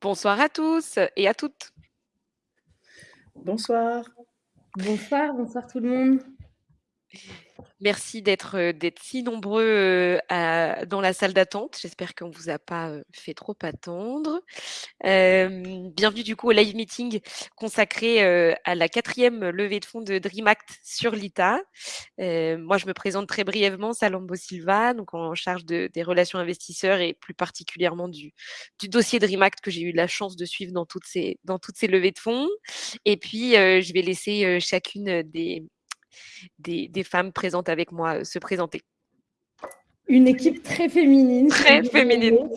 Bonsoir à tous et à toutes. Bonsoir. Bonsoir, bonsoir tout le monde. Merci d'être, heu, d'être si nombreux, à dans la salle d'attente. J'espère qu'on vous a pas, fait trop attendre. Bienvenue du coup au live meeting consacré, à la 4e levée de fonds de Dream Act sur l'ITA. Moi je me présente très brièvement, Salambo Silva, donc en charge de des relations investisseurs et plus particulièrement du du dossier Dream Act que j'ai eu la chance de suivre dans toutes ces dans toutes ces levées de fonds. Et puis, je vais laisser, chacune des des des femmes présentes avec moi, heu, se présenter. Une équipe très féminine. Très féminine.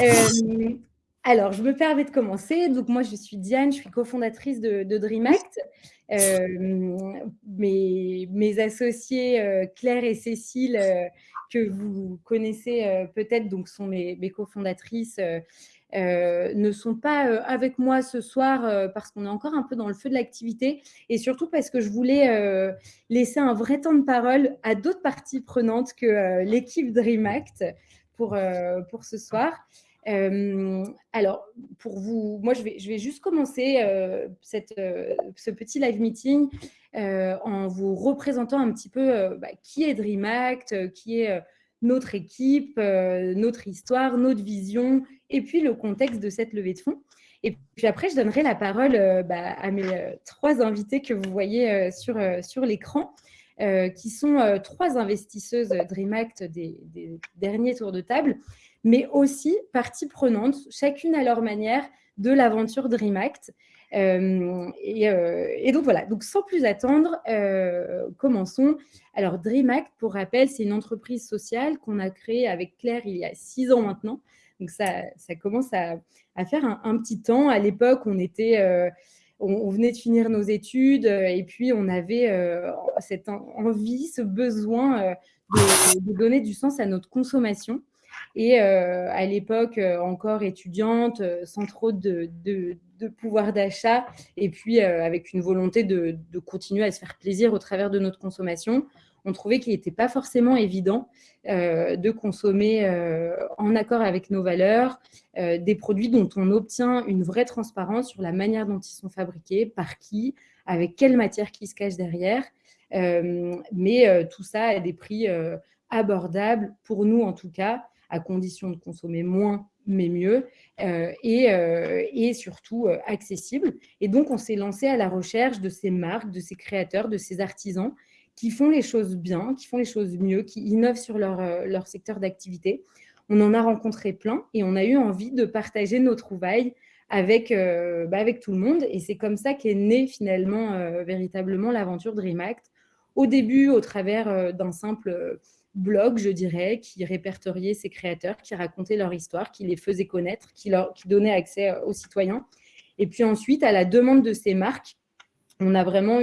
Hem, alors je me permets de commencer. Donc moi je suis Diane, je suis cofondatrice de de Dream Act. Hem, mes mes associées, heu, Claire et Cécile, que vous connaissez, peut-être, donc sont mes mes cofondatrices, heu, ne sont pas, heu, avec moi ce soir, heu, parce qu'on est encore un peu dans le feu de l'activité et surtout parce que je voulais, laisser un vrai temps de parole à d'autres parties prenantes que, l'équipe Dream Act pour, pour ce soir. Alors pour vous moi je vais je vais juste commencer, cette, ce petit live meeting, en vous représentant un petit peu, bah, qui est Dream Act, qui est, notre équipe, notre histoire, notre vision et puis le contexte de cette levée de fonds. Et puis après je donnerai la parole, heu, bah, à mes, heu, 3 invités que vous voyez, heu, sur, sur l'écran, qui sont, 3 investisseuses Dream Act des derniers tours de table, mais aussi parties prenantes, chacune à leur manière, de l'aventure Dream Act. Et donc voilà, donc sans plus attendre, commençons. Alors Dream Act, pour rappel, c'est une entreprise sociale qu'on a créée avec Claire il y a 6 ans maintenant. Donc ça ça commence à faire un petit temps. À l'époque, on était, heu, on venait de finir nos études, heu, et puis on avait, heu, cette en envie, ce besoin, de donner du sens à notre consommation. Et à l'époque, encore étudiante, sans trop de pouvoir d'achat et puis, avec une volonté de continuer à se faire plaisir au travers de notre consommation, on trouvait qu'il était pas forcément évident, heu, de consommer, heu, en accord avec nos valeurs, heu, des produits dont on obtient une vraie transparence sur la manière dont ils sont fabriqués, par qui, avec quelle matière qui se cache derrière. Mais, tout ça à des prix, abordables, pour nous en tout cas, à condition de consommer moins, mais mieux, et surtout, heu, accessible. Et donc on s'est lancé à la recherche de ces marques, de ces créateurs, de ces artisans qui font les choses bien, qui font les choses mieux, qui innovent sur leur, heu, leur secteur d'activité. On en a rencontré plein et on a eu envie de partager nos trouvailles avec, heu, bah, avec tout le monde et c'est comme ça qu'est née finalement, heu, véritablement l'aventure Dream Act. Au début, au travers, d'un simple, blog, je dirais, qui répertoriait ces créateurs, qui racontaient leur histoire, qui les faisait connaître, qui leur qui donnait accès aux citoyens. Et puis ensuite, à la demande de ces marques, on a vraiment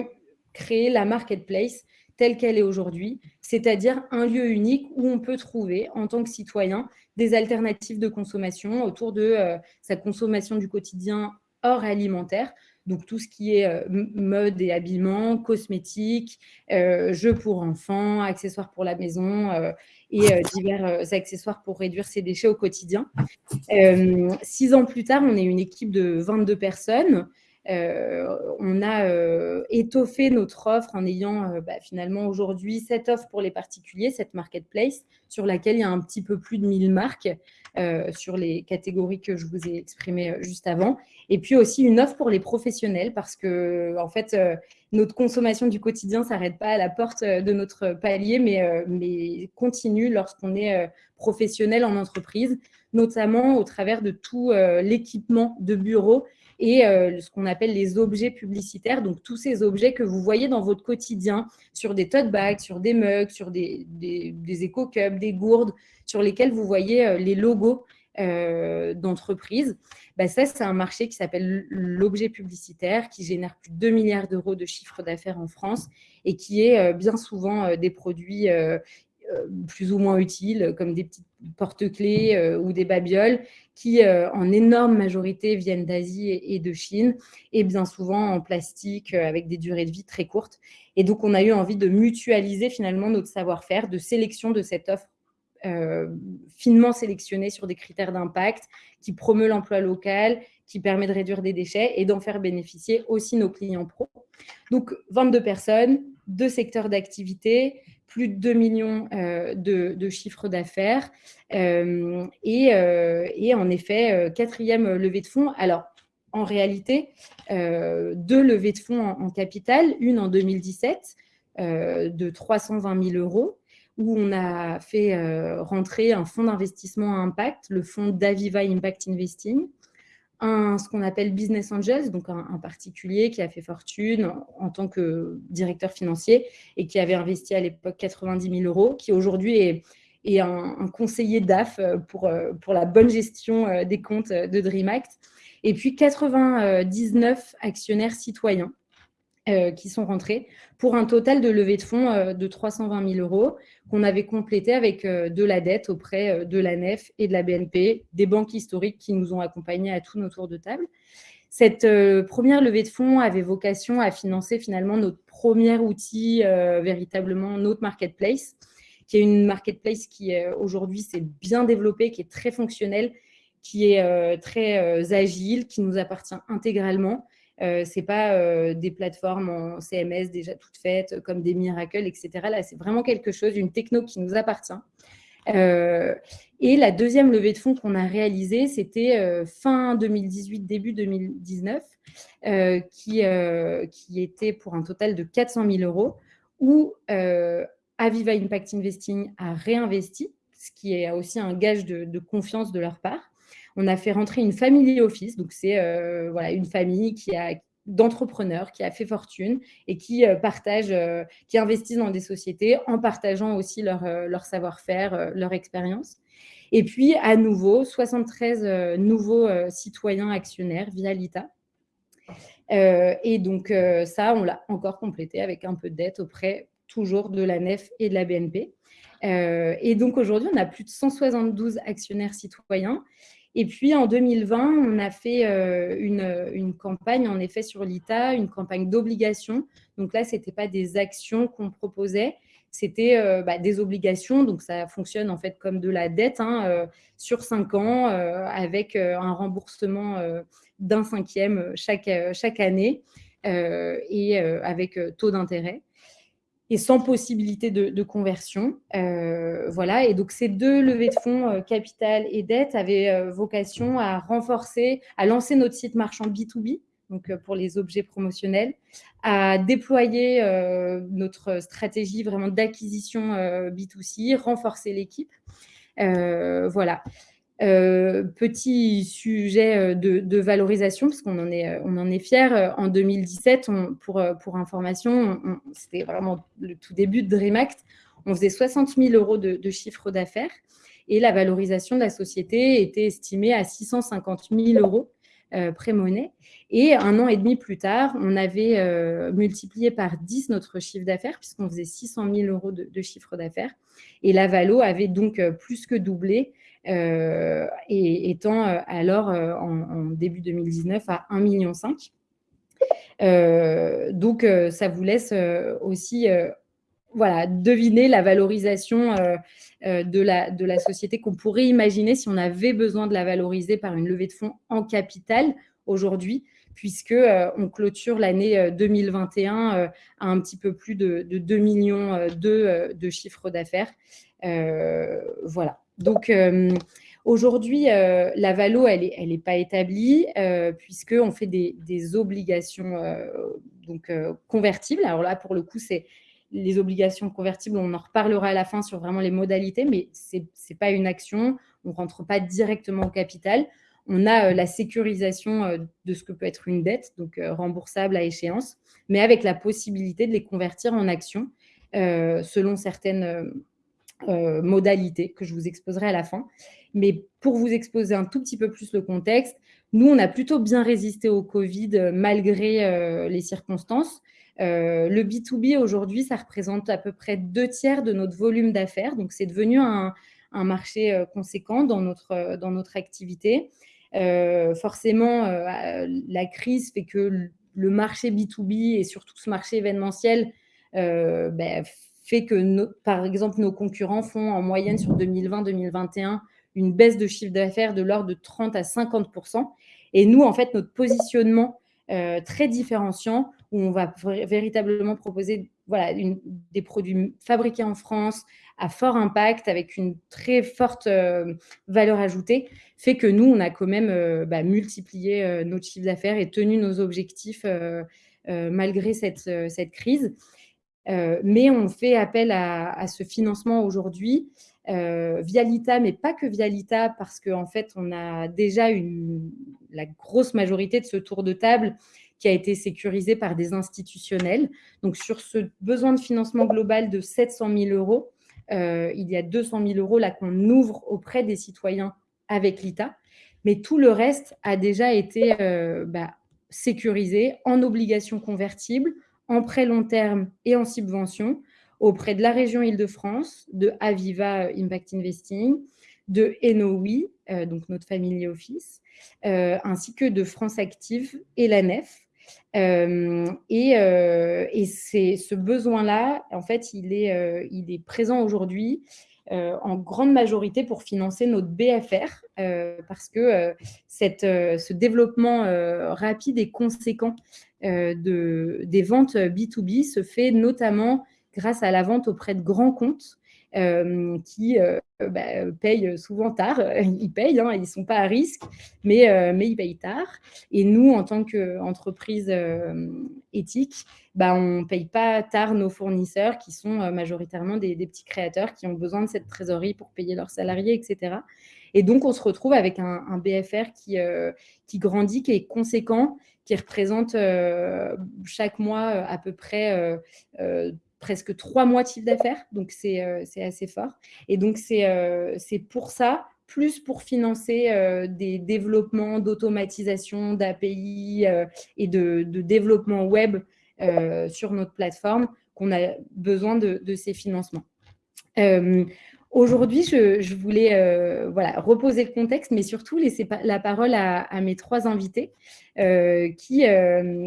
créé la marketplace telle qu'elle est aujourd'hui, c'est-à-dire un lieu unique où on peut trouver, en tant que citoyen, des alternatives de consommation autour de, heu, sa consommation du quotidien hors alimentaire. Donc tout ce qui est, heu, m mode et habillement, cosmétiques, heu, jeux pour enfants, accessoires pour la maison, et divers, accessoires pour réduire ses déchets au quotidien. 6 ans plus tard, on est une équipe de 22 personnes. On a, heu, étoffé notre offre en ayant, heu, bah, finalement aujourd'hui cette offre pour les particuliers, cette marketplace, sur laquelle il y a un petit peu plus de 1000 marques, heu, sur les catégories que je vous ai exprimées, juste avant. Et puis aussi une offre pour les professionnels parce qu'en fait, heu, notre consommation du quotidien s'arrête pas à la porte, de notre palier, mais, continue lorsqu'on est, professionnel en entreprise, notamment au travers de tout, l'équipement de bureau et heu, ce qu'on appelle les objets publicitaires. Donc tous ces objets que vous voyez dans votre quotidien, sur des tote bags, sur des mugs, sur des des des éco cups, des gourdes, sur lesquels vous voyez, heu, les logos, heu, d'entreprises. Bah, ça, c'est un marché qui s'appelle l'objet publicitaire, qui génère plus de 2 000 000 € de chiffre d'affaires en France et qui est, bien souvent, des produits, plus ou moins utiles, comme des petites porte-clés, heu, ou des babioles qui, heu, en énorme majorité viennent d'Asie et de Chine et bien souvent en plastique, avec des durées de vie très courtes. Et donc on a eu envie de mutualiser finalement notre savoir-faire de sélection de cette offre, finement sélectionné sur des critères d'impact, qui promeut l'emploi local, qui permet de réduire des déchets et d'en faire bénéficier aussi nos clients pro. Donc, 22 personnes, deux secteurs d'activité, plus de 2 millions euh, de, chiffres d'affaires euh, et, euh, et, en effet, quatrième levée de fonds. Alors, en réalité, deux levées de fonds en, en capital, une en 2017 de 320 000 euros où on a fait rentrer un fonds d'investissement à impact, le fonds d'Aviva Impact Investing, un, ce qu'on appelle Business Angels, donc un, particulier qui a fait fortune en, tant que directeur financier et qui avait investi à l'époque 90 000 euros, qui aujourd'hui est, est un, conseiller DAF pour, pour la bonne gestion euh, des comptes de DreamAct. Et puis 99 actionnaires citoyens euh, qui sont rentrés pour un total de levée de fonds euh, de 320 000 euros qu'on avait complété avec euh, de la dette auprès de la NEF et de la BNP, des banques historiques qui nous ont accompagnés à tous nos tours de table. Cette première levée de fonds avait vocation à financer finalement notre premier outil, véritablement notre marketplace, qui est une marketplace qui aujourd'hui s'est bien développée, qui est très fonctionnelle, qui est très agile, qui nous appartient intégralement euh, c'est pas euh, des plateformes en CMS déjà toutes faites comme des Miracle, etc. Là, c'est vraiment quelque chose, une techno qui nous appartient. Euh, et la deuxième levée de fonds qu'on a réalisée, c'était fin 2018, début 2019, qui, qui était pour un total de 400 000 euros, où Aviva Impact Investing a réinvesti, ce qui est aussi un gage de confiance de leur part on a fait rentrer une family office. Donc, c'est euh, voilà, une famille qui a d'entrepreneurs qui a fait fortune et qui euh, partagent, euh, qui investissent dans des sociétés en partageant aussi leur, leur savoir-faire, leur expérience. Et puis, à nouveau, 73 nouveaux citoyens actionnaires via l'ITA. et donc, ça, on l'a encore complété avec un peu de dette auprès toujours de la NEF et de la BNP. et donc, aujourd'hui, on a plus de 172 actionnaires citoyens et puis en 2020, on a fait euh, une, campagne, en effet, sur l'ITA, une campagne d'obligation. Donc là, ce n'était pas des actions qu'on proposait, c'était euh, bah, des obligations. Donc ça fonctionne en fait comme de la dette hein, euh, sur cinq ans avec un remboursement d'un cinquième chaque, chaque année et avec taux d'intérêt et sans possibilité de, conversion. Euh, voilà. Et donc, ces deux levées de fonds, euh, capital et dette, avaient euh, vocation à renforcer, à lancer notre site marchand B2B, donc pour les objets promotionnels, à déployer notre stratégie vraiment d'acquisition B2C, renforcer l'équipe. voilà. Euh, petit sujet euh, de, valorisation, parce qu'on en est, euh, on en est fiers. En 2017, pour, pour information, c'était vraiment le tout début de DreamAct, on faisait 60 000 euros de, chiffre d'affaires et la valorisation de la société était estimée à 650 000 euros pré-monnaie. Et un an et demi plus tard, on avait multiplié par 10 notre chiffre d'affaires, puisqu'on faisait 600 000 euros de, chiffre d'affaires. Et la valo avait donc plus que doublé euh, et étant euh, alors euh, en, début 2019 à 1,5 million. donc, ça vous laisse aussi voilà, deviner la valorisation de, la, de la société qu'on pourrait imaginer si on avait besoin de la valoriser par une levée de fonds en capital aujourd'hui, puisque on clôture l'année 2021 à un petit peu plus de, 2 millions de, de chiffre d'affaires. voilà. Donc, euh, aujourd'hui, euh, la valo, elle n'est elle pas établie euh, puisqu'on fait des, obligations donc, convertibles. Alors là, pour le coup, c'est les obligations convertibles, on en reparlera à la fin sur vraiment les modalités, mais ce n'est pas une action, on ne rentre pas directement au capital. On a la sécurisation de ce que peut être une dette, donc remboursable à échéance, mais avec la possibilité de les convertir en actions selon certaines euh, modalités que je vous exposerai à la fin. Mais pour vous exposer un tout petit peu plus le contexte, nous, on a plutôt bien résisté au Covid euh, malgré euh, les circonstances. le B2B aujourd'hui, ça représente à peu près deux tiers de notre volume d'affaires. Donc, c'est devenu un, marché conséquent dans notre, dans notre activité. forcément, la crise fait que le marché B2B et surtout ce marché événementiel ben, fait que, par exemple, nos concurrents font en moyenne sur 2020-2021 une baisse de chiffre d'affaires de l'ordre de 30 à 50 Et nous, en fait, notre positionnement euh, très différenciant, où on va véritablement proposer voilà, des produits fabriqués en France à fort impact, avec une très forte euh, valeur ajoutée, fait que nous, on a quand même euh, bah, multiplié notre chiffre d'affaires et tenu nos objectifs malgré cette, cette crise. mais on fait appel à, à ce financement aujourd'hui euh, via l'ITA, mais pas que via l'ITA, parce qu'en en fait, on a déjà la grosse majorité de ce tour de table qui a été sécurisé par des institutionnels. Donc, sur ce besoin de financement global de 700 000 euros, euh, il y a 200 000 euros là qu'on ouvre auprès des citoyens avec l'ITA. Mais tout le reste a déjà été euh, bah, sécurisé en obligations convertibles, en prêt long terme et en subvention auprès de la région Île-de-France, de Aviva Impact Investing, de Enowi, euh, donc notre family office, euh, ainsi que de France Active et la NEF. Euh, et, ce besoin-là, en fait, il est, présent aujourd'hui en grande majorité pour financer notre BFR, parce que cette, ce développement rapide et conséquent de, des ventes B2B se fait notamment grâce à la vente auprès de grands comptes euh, qui euh, bah, payent souvent tard. Ils payent, hein, ils ne sont pas à risque, mais, euh, mais ils payent tard. Et nous, en tant qu'entreprise éthique, bah, on ne paye pas tard nos fournisseurs qui sont majoritairement des, petits créateurs qui ont besoin de cette trésorerie pour payer leurs salariés, etc. Et donc, on se retrouve avec un, un BFR qui, qui grandit, qui est conséquent, qui représente chaque mois à peu près presque trois mois de chiffre d'affaires, donc c'est euh, assez fort. Et donc, c'est euh, pour ça, plus pour financer euh, des développements d'automatisation, d'API et de, développement web sur notre plateforme, qu'on a besoin de, ces financements. Aujourd'hui, je, voulais voilà, reposer le contexte, mais surtout laisser la parole à, à mes trois invités qui,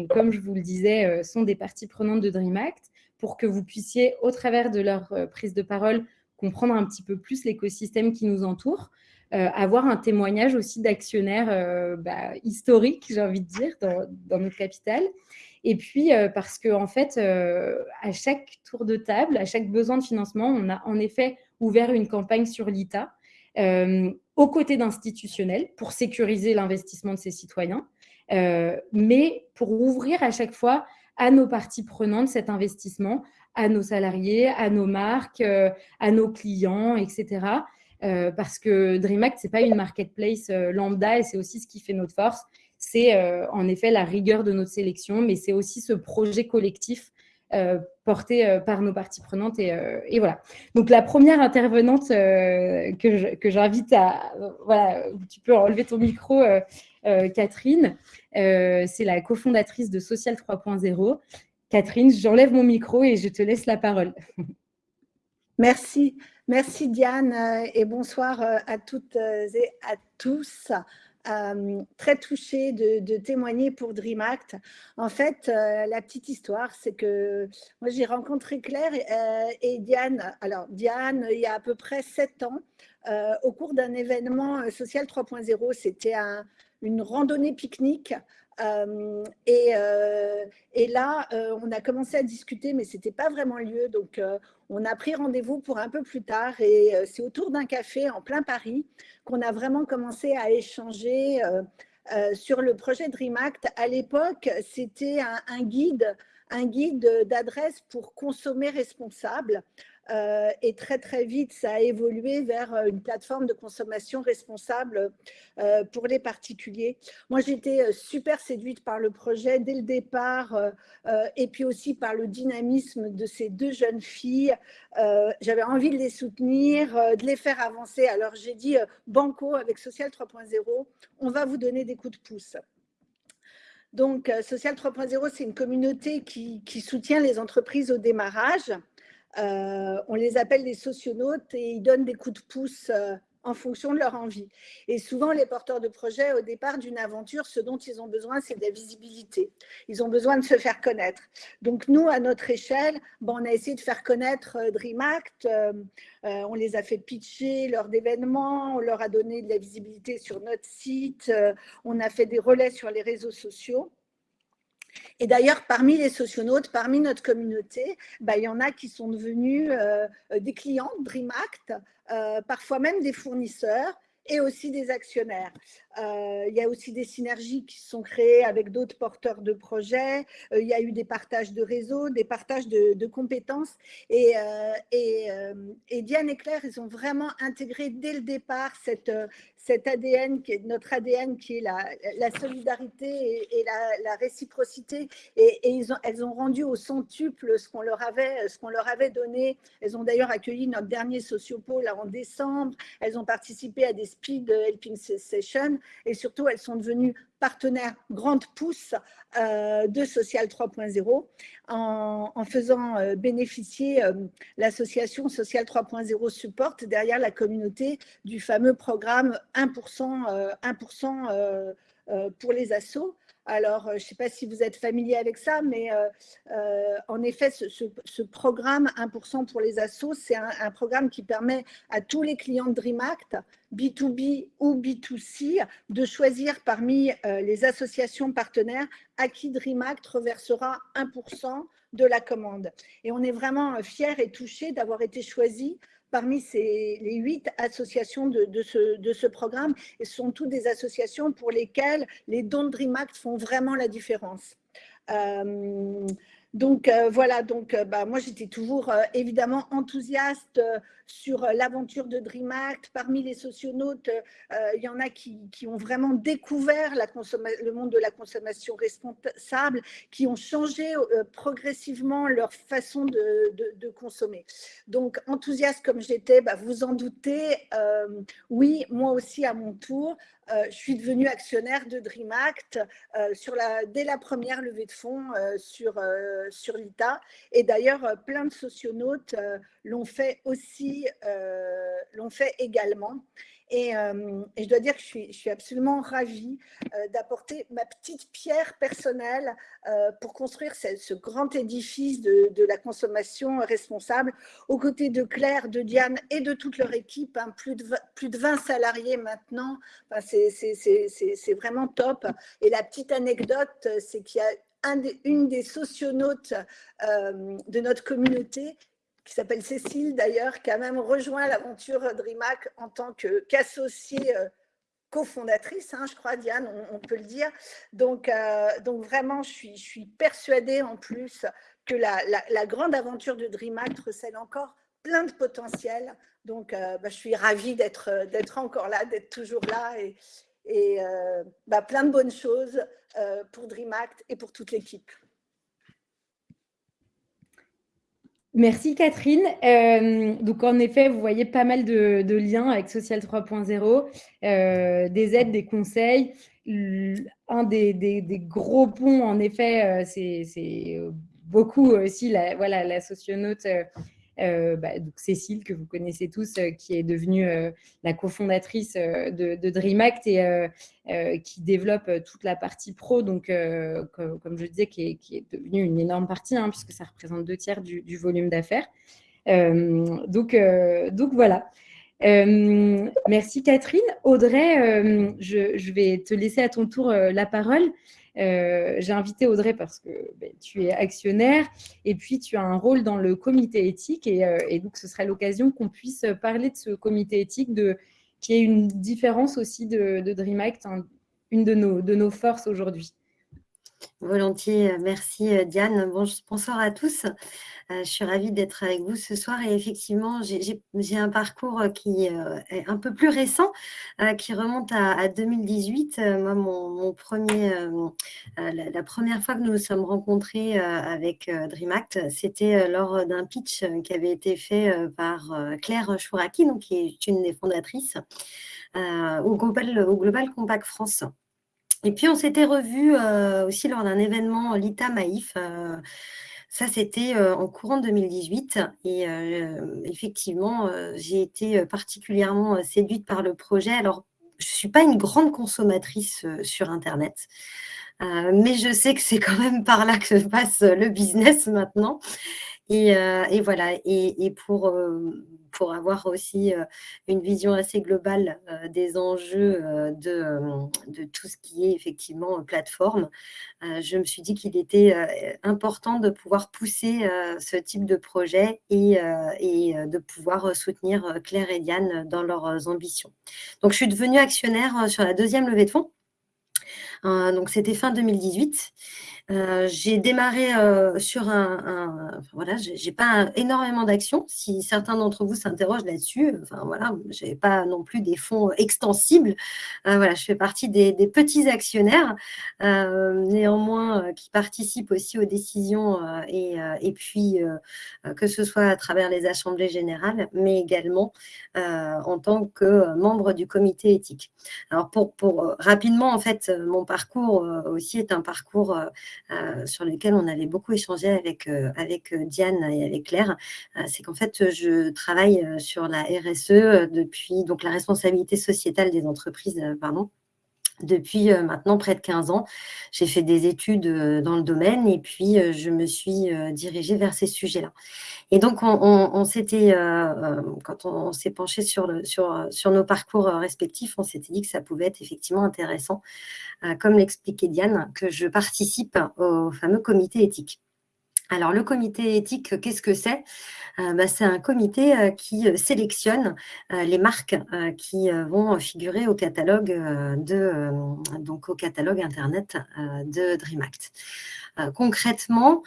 comme je vous le disais, sont des parties prenantes de DreamAct pour que vous puissiez, au travers de leur euh, prise de parole, comprendre un petit peu plus l'écosystème qui nous entoure, euh, avoir un témoignage aussi d'actionnaires euh, bah, historiques, j'ai envie de dire, dans, notre capitale. Et puis, parce qu'en en fait, à chaque tour de table, à chaque besoin de financement, on a en effet ouvert une campagne sur l'ITA aux côtés d'institutionnels pour sécuriser l'investissement de ses citoyens, mais pour ouvrir à chaque fois à nos parties prenantes cet investissement, à nos salariés, à nos marques, euh, à nos clients, etc. Euh, parce que DreamAct, ce n'est pas une marketplace euh, lambda et c'est aussi ce qui fait notre force. C'est en effet la rigueur de notre sélection, mais c'est aussi ce projet collectif porté par nos parties prenantes. Et, voilà. Donc, la première intervenante que j'invite à... Voilà, tu peux enlever ton micro, Catherine. Euh, c'est la cofondatrice de Social 3.0. Catherine, j'enlève mon micro et je te laisse la parole. Merci. Merci Diane euh, et bonsoir euh, à toutes et à tous. très touchée de, témoigner pour DreamAct. En fait, la petite histoire, c'est que moi, j'ai rencontré Claire et, Diane. Alors, Diane, il y a à peu près sept ans, au cours d'un événement social 3.0, c'était un, une randonnée pique-nique. Euh, et, euh, et, là, euh, on a commencé à discuter, mais ce n'était pas vraiment lieu. Donc, on a pris rendez-vous pour un peu plus tard. Et c'est autour d'un café en plein Paris qu'on a vraiment commencé à échanger sur le projet DreamAct. À l'époque, c'était un, un, guide un guide d'adresse pour consommer responsable. Euh, et très très vite, ça a évolué vers euh, une plateforme de consommation responsable euh, pour les particuliers. Moi, j'étais super séduite par le projet dès le départ et puis aussi par le dynamisme de ces deux jeunes filles. J'avais envie de les soutenir, de les faire avancer. Alors, j'ai dit, Banco avec Social 3.0, on va vous donner des coups de pouce. Donc, Social 3.0, c'est une communauté qui, qui, soutient les entreprises au démarrage. Euh, on les appelle les socionautes et ils donnent des coups de pouce euh, en fonction de leur envie. Et souvent, les porteurs de projets, au départ d'une aventure, ce dont ils ont besoin, c'est de la visibilité. Ils ont besoin de se faire connaître. Donc, nous, à notre échelle, bon, on a essayé de faire connaître euh, DreamAct. Euh, euh, on les a fait pitcher lors d'événements, on leur a donné de la visibilité sur notre site, on a fait des relais sur les réseaux sociaux. Et d'ailleurs, parmi les socionautes, parmi notre communauté, bah, il y en a qui sont devenus euh, des clients DreamAct, euh, parfois même des fournisseurs et aussi des actionnaires. Euh, il y a aussi des synergies qui sont créées avec d'autres porteurs de projets. il y a eu des partages de réseaux, des partages de, compétences. Et, et, Diane et Claire, ils ont vraiment intégré dès le départ cette, cet ADN, qui est notre ADN, qui est la, la solidarité et, la, réciprocité. Et, ont, elles ont rendu au centuple ce qu'on leur avait, leur avait donné. Elles ont d'ailleurs accueilli notre dernier sociopole en décembre. Elles ont participé à des speed helping sessions et surtout elles sont devenues partenaire grande pousse euh, de Social 3.0 en, faisant euh, bénéficier euh, l'association Social 3.0 Support derrière la communauté du fameux programme 1%, 1% pour les assos. Alors, je ne sais pas si vous êtes familier avec ça, mais en effet, ce, programme 1% pour les assos, c'est un, programme qui permet à tous les clients de DreamAct B2B ou B2C, de choisir parmi euh, les associations partenaires à qui DreamAct reversera 1% de la commande. Et on est vraiment euh, fiers et touchés d'avoir été choisis parmi ces, les huit associations de, ce, de, ce, programme. Et ce sont toutes des associations pour lesquelles les dons de DreamAct font vraiment la différence. Euh, donc euh, voilà, donc euh, bah, moi j'étais toujours évidemment enthousiaste sur l'aventure de DreamAct. Parmi les socionautes, il y en a qui, ont vraiment découvert le monde de la consommation responsable, qui ont changé progressivement leur façon de, consommer. Donc enthousiaste comme j'étais, bah, vous en doutez, oui, moi aussi à mon tour, euh, je suis devenue actionnaire de DreamAct euh, sur la, dès la première levée de fonds euh, sur, sur l'ITA. Et d'ailleurs, plein de socionautes l'ont fait aussi, l'ont fait également. Euh, et, je dois dire que je suis, absolument ravie euh, d'apporter ma petite pierre personnelle euh, pour construire ce, grand édifice de, la consommation responsable aux côtés de Claire, de Diane et de toute leur équipe, hein, plus, de, plus de 20 salariés maintenant. C'est vraiment top. Et la petite anecdote, c'est qu'il y a un une des socionautes de notre communauté qui s'appelle Cécile d'ailleurs, qui a même rejoint l'aventure DreamHack en tant qu'associée euh, cofondatrice, hein, je crois, Diane, on, peut le dire. Donc, euh, donc vraiment, je suis, je suis persuadée en plus que la, la, grande aventure de DreamHack recèle encore plein de potentiel. Donc, euh, bah, je suis ravie d'être encore là, d'être toujours là et, et bah, plein de bonnes choses pour DreamAct et pour toute l'équipe. Merci Catherine. Euh, donc en effet, vous voyez pas mal de, liens avec Social 3.0, euh, des aides, des conseils. Un des, gros ponts, en effet, euh, c'est beaucoup aussi la, voilà, la socionaute bah, donc Cécile, que vous connaissez tous, euh, qui est devenue euh, la cofondatrice de, DreamAct et qui développe toute la partie pro, donc comme, je disais, qui est, devenue une énorme partie, hein, puisque ça représente deux tiers du, volume d'affaires. donc, donc voilà. merci Catherine. Audrey, je, vais te laisser à ton tour la parole. Euh, j'ai invité Audrey parce que ben, tu es actionnaire et puis tu as un rôle dans le comité éthique et, euh, donc ce serait l'occasion qu'on puisse parler de ce comité éthique, de, qui est une différence aussi de, de DreamAct, une de nos, de nos forces aujourd'hui. Volontiers, merci Diane. bonsoir à tous. Euh, je suis ravie d'être avec vous ce soir et effectivement, j'ai un parcours qui euh, est un peu plus récent, euh, qui remonte à, 2018. Moi, mon, premier, la, première fois que nous nous sommes rencontrés avec DreamAct, c'était lors d'un pitch qui avait été fait par Claire Chouraki, donc, qui est une des fondatrices, au Global, au Global Compact France. Et puis, on s'était revus aussi lors d'un événement Lita Maïf Ça, c'était en courant 2018 et effectivement, j'ai été particulièrement séduite par le projet. Alors, je ne suis pas une grande consommatrice sur internet, mais je sais que c'est quand même par là que se passe le business maintenant. Et voilà. Et pour, pour avoir aussi une vision assez globale des enjeux de, de, tout ce qui est effectivement plateforme, je me suis dit qu'il était important de pouvoir pousser ce type de projet et, et de pouvoir soutenir Claire et Diane dans leurs ambitions. Donc, je suis devenue actionnaire sur la deuxième levée de fonds. donc, c'était fin 2018. Euh, j'ai démarré euh, sur un, voilà, j'ai pas énormément d'actions. Si certains d'entre vous s'interrogent là-dessus, enfin voilà, j'ai pas non plus des fonds extensibles. Euh, voilà, je fais partie des, petits actionnaires, néanmoins qui participent aussi aux décisions et, puis que ce soit à travers les assemblées générales, mais également en tant que membre du comité éthique. Alors pour, rapidement en fait, mon parcours aussi est un parcours sur lesquels on avait beaucoup échangé avec, euh, avec euh, Diane et avec Claire, c'est qu'en fait, je travaille sur la RSE depuis, donc la responsabilité sociétale des entreprises, pardon, depuis maintenant près de 15 ans. J'ai fait des études dans le domaine et puis je me suis dirigée vers ces sujets-là. Et donc, on, s'était, quand on, s'est penché sur nos parcours respectifs, on s'était dit que ça pouvait être effectivement intéressant, comme l'expliquait Diane, que je participe au fameux comité éthique. Alors, le comité éthique, qu'est-ce que c'est? Euh, bah, C'est un comité euh, qui euh, sélectionne les marques qui vont figurer au catalogue, donc au catalogue Internet de DreamAct. Concrètement,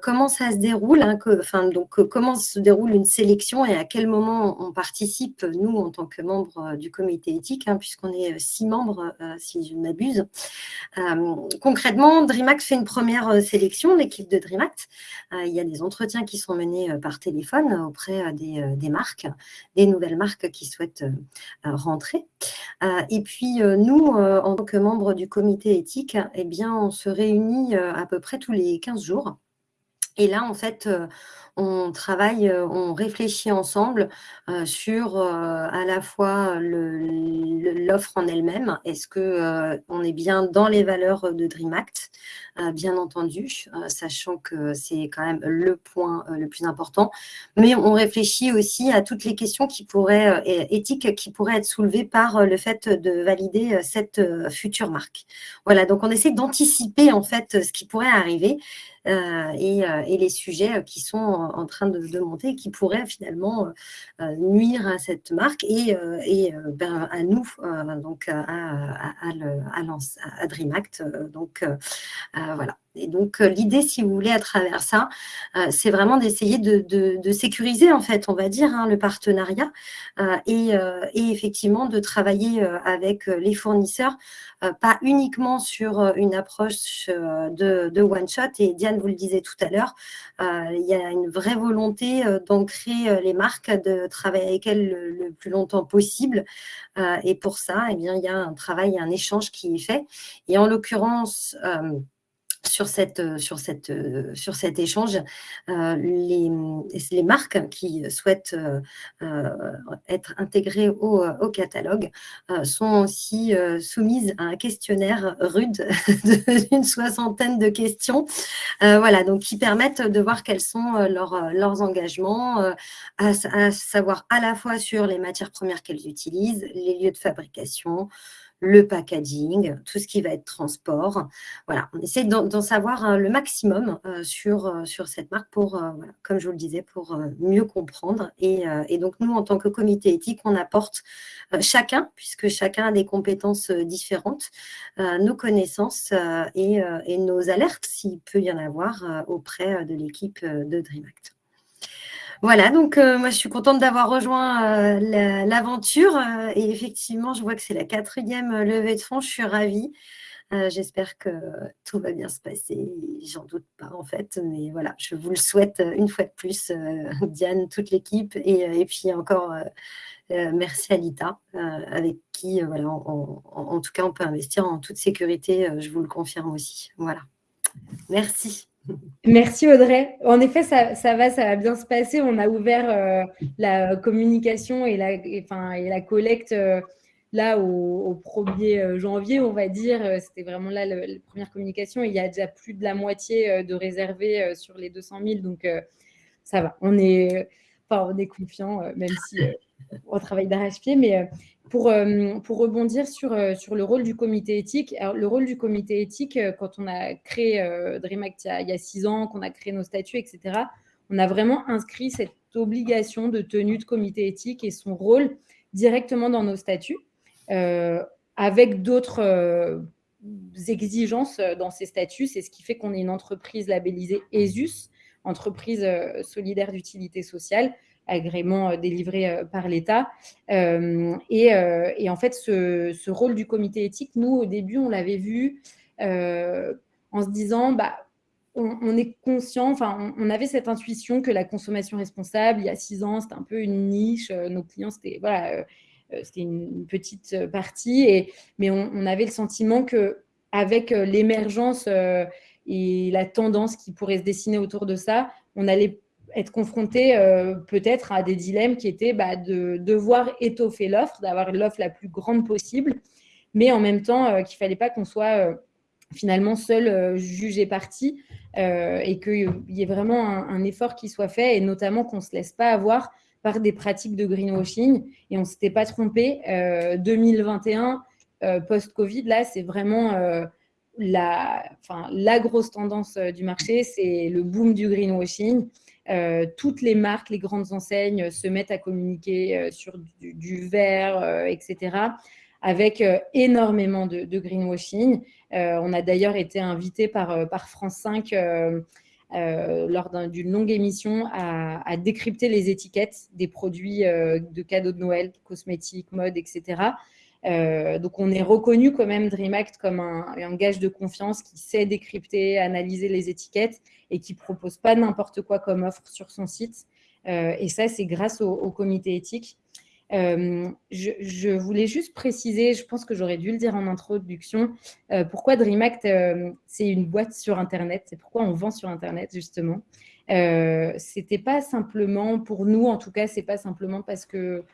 comment ça se déroule hein, enfin, donc, Comment se déroule une sélection et à quel moment on participe, nous, en tant que membres du comité éthique, hein, puisqu'on est six membres, si je ne m'abuse. concrètement, DreamAct fait une première sélection, l'équipe de DreamAct. il y a des entretiens qui sont menés par téléphone auprès des, marques, des nouvelles marques qui souhaitent rentrer. et puis, nous, en tant que membres du comité éthique, eh bien, on se réunit à peu près tous les 15 jours. Et là, en fait, on travaille, on réfléchit ensemble sur à la fois l'offre en elle-même. Est-ce qu'on est bien dans les valeurs de DreamAct Bien entendu, sachant que c'est quand même le point le plus important. Mais on réfléchit aussi à toutes les questions qui pourraient, éthiques qui pourraient être soulevées par le fait de valider cette future marque. Voilà, donc on essaie d'anticiper en fait ce qui pourrait arriver euh, euh, et, les sujets euh, qui sont en, train de, monter et qui pourraient finalement nuire à cette marque et, ben, à nous, donc à, à, à, DreamAct. Donc voilà. Et donc, l'idée, si vous voulez, à travers ça, c'est vraiment d'essayer de, sécuriser, en fait, on va dire, hein, le partenariat et, effectivement de travailler avec les fournisseurs, pas uniquement sur une approche de, one-shot. Et Diane vous le disait tout à l'heure, il y a une vraie volonté d'ancrer les marques, de travailler avec elles le, plus longtemps possible. et pour ça, eh bien, il y a un travail, un échange qui est fait. Et en l'occurrence, sur, cette, euh, sur, cette, euh, sur cet échange, euh, les, les, marques qui souhaitent être intégrées au, au catalogue sont aussi soumises à un questionnaire rude d'une soixantaine de questions, voilà, donc qui permettent de voir quels sont leurs, leurs engagements, à, à savoir à la fois sur les matières premières qu'elles utilisent, les lieux de fabrication, le packaging, tout ce qui va être transport. Voilà, on essaie d'en savoir euh, le maximum euh, sur, euh, sur cette marque pour, comme je vous le disais, pour mieux comprendre. Et, donc, nous, en tant que comité éthique, on apporte chacun, puisque chacun a des compétences différentes, nos connaissances et, nos alertes, s'il peut y en avoir, auprès de l'équipe de DreamAct. Voilà, donc euh, moi je suis contente d'avoir rejoint euh, l'aventure euh, et effectivement je vois que c'est la quatrième levée de fonds, je suis ravie. J'espère que tout va bien se passer, j'en doute pas en fait, mais voilà, je vous le souhaite une fois de plus, Diane, toute l'équipe et, puis encore merci à Lita, avec qui voilà, en tout cas on peut investir en toute sécurité, je vous le confirme aussi. Voilà, merci. Merci Audrey. En effet, ça, va, ça va bien se passer. On a ouvert la communication et la, collecte là au, 1er janvier, on va dire. C'était vraiment là la première communication. Il y a déjà plus de la moitié de réservés sur les 200 000. Donc, ça va. On est, enfin, on est confiant, même si on travaille d'arrache-pied. Mais pour, euh, pour rebondir sur, euh, sur le rôle du comité éthique, le rôle du comité éthique, euh, quand on a créé Dream Act il y a six ans, qu'on a créé nos statuts, etc., on a vraiment inscrit cette obligation de tenue de comité éthique et son rôle directement dans nos statuts, avec d'autres exigences dans ces statuts. C'est ce qui fait qu'on est une entreprise labellisée ESUS, entreprise solidaire d'utilité sociale, agrément euh, délivré euh, par l'État. Euh, et, en fait, ce, rôle du comité éthique, nous, au début, on l'avait vu en se disant, bah, on, est conscient, enfin, on, avait cette intuition que la consommation responsable, il y a six ans, c'était un peu une niche. nos clients, c'était voilà, une petite partie, et, mais on, avait le sentiment que avec l'émergence et la tendance qui pourrait se dessiner autour de ça, on allait être confronté euh, peut-être à des dilemmes qui étaient bah, de devoir étoffer l'offre, d'avoir l'offre la plus grande possible, mais en même temps euh, qu'il ne fallait pas qu'on soit euh, finalement seul jugé parti et qu'il y ait vraiment un, effort qui soit fait et notamment qu'on ne se laisse pas avoir par des pratiques de greenwashing. Et on ne s'était pas trompé. 2021, post-Covid, là, c'est vraiment la, la grosse tendance du marché, c'est le boom du greenwashing. Euh, toutes les marques, les grandes enseignes se mettent à communiquer euh, sur du, vert, euh, etc., avec énormément de, greenwashing. on a d'ailleurs été invité par, par France 5 lors d'une longue émission à, décrypter les étiquettes des produits de cadeaux de Noël, cosmétiques, mode, etc. donc, on est reconnu quand même DreamAct comme un, gage de confiance qui sait décrypter, analyser les étiquettes et qui propose pas n'importe quoi comme offre sur son site. Euh, et ça, c'est grâce au, comité éthique. Euh, je, voulais juste préciser, je pense que j'aurais dû le dire en introduction, euh, pourquoi DreamAct, c'est une boîte sur Internet, c'est pourquoi on vend sur Internet, justement. C'était pas simplement, pour nous en tout cas, c'est pas simplement parce que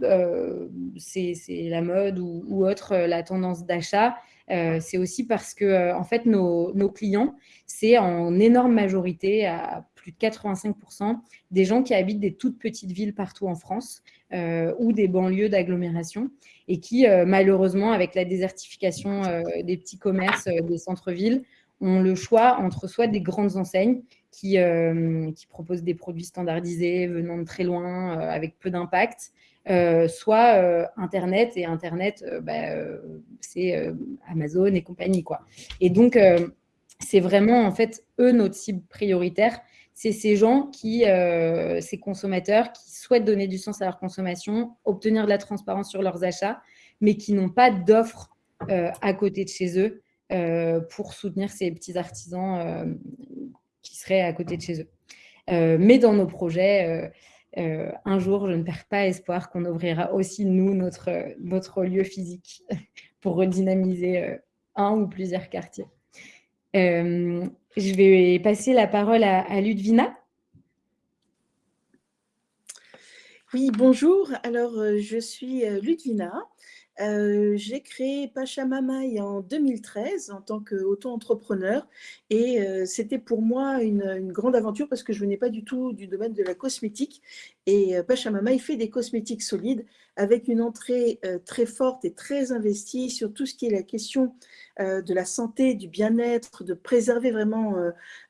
c'est la mode ou, autre, la tendance d'achat. Euh, c'est aussi parce que, euh, en fait, nos, clients, c'est en énorme majorité, à plus de 85%, des gens qui habitent des toutes petites villes partout en France euh, ou des banlieues d'agglomération et qui, malheureusement, avec la désertification des petits commerces des centres-villes, ont le choix entre soit des grandes enseignes qui, qui proposent des produits standardisés venant de très loin avec peu d'impact, euh, soit euh, Internet, et Internet, euh, bah, c'est Amazon et compagnie. Quoi. Et donc, c'est vraiment, en fait, eux, notre cible prioritaire. C'est ces gens qui, ces consommateurs qui souhaitent donner du sens à leur consommation, obtenir de la transparence sur leurs achats, mais qui n'ont pas d'offres à côté de chez eux pour soutenir ces petits artisans qui seraient à côté de chez eux. mais dans nos projets, euh, un jour, je ne perds pas espoir qu'on ouvrira aussi, nous, notre, notre lieu physique pour redynamiser euh, un ou plusieurs quartiers. Euh, je vais passer la parole à, Ludvina. Oui, bonjour. Alors, je suis Ludvina. J'ai créé Pachamamaï en 2013 en tant qu'auto-entrepreneur et c'était pour moi une, une, grande aventure parce que je venais pas du tout du domaine de la cosmétique et Pachamamaï fait des cosmétiques solides avec une entrée très forte et très investie sur tout ce qui est la question de la santé, du bien-être, de préserver vraiment